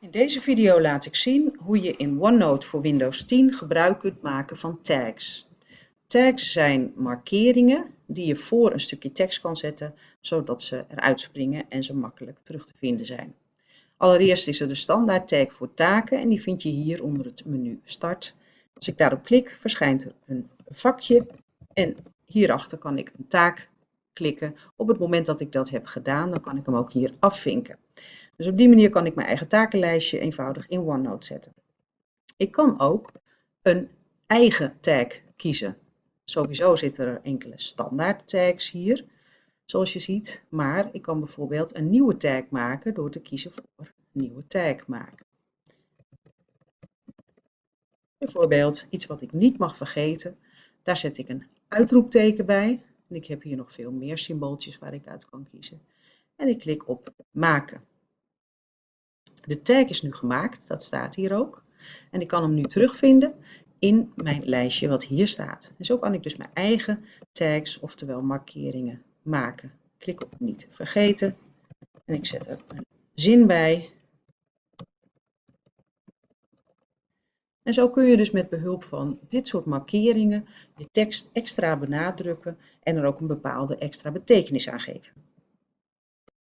In deze video laat ik zien hoe je in OneNote voor Windows 10 gebruik kunt maken van tags. Tags zijn markeringen die je voor een stukje tekst kan zetten, zodat ze eruit springen en ze makkelijk terug te vinden zijn. Allereerst is er de standaard tag voor taken en die vind je hier onder het menu Start. Als ik daarop klik, verschijnt er een vakje en hierachter kan ik een taak klikken. Op het moment dat ik dat heb gedaan, dan kan ik hem ook hier afvinken. Dus op die manier kan ik mijn eigen takenlijstje eenvoudig in OneNote zetten. Ik kan ook een eigen tag kiezen. Sowieso zitten er enkele standaard tags hier, zoals je ziet. Maar ik kan bijvoorbeeld een nieuwe tag maken door te kiezen voor nieuwe tag maken. Bijvoorbeeld iets wat ik niet mag vergeten. Daar zet ik een uitroepteken bij. En ik heb hier nog veel meer symbooltjes waar ik uit kan kiezen. En ik klik op maken. De tag is nu gemaakt, dat staat hier ook. En ik kan hem nu terugvinden in mijn lijstje wat hier staat. En zo kan ik dus mijn eigen tags, oftewel markeringen, maken. Klik op niet vergeten en ik zet er een zin bij. En zo kun je dus met behulp van dit soort markeringen je tekst extra benadrukken en er ook een bepaalde extra betekenis aan geven.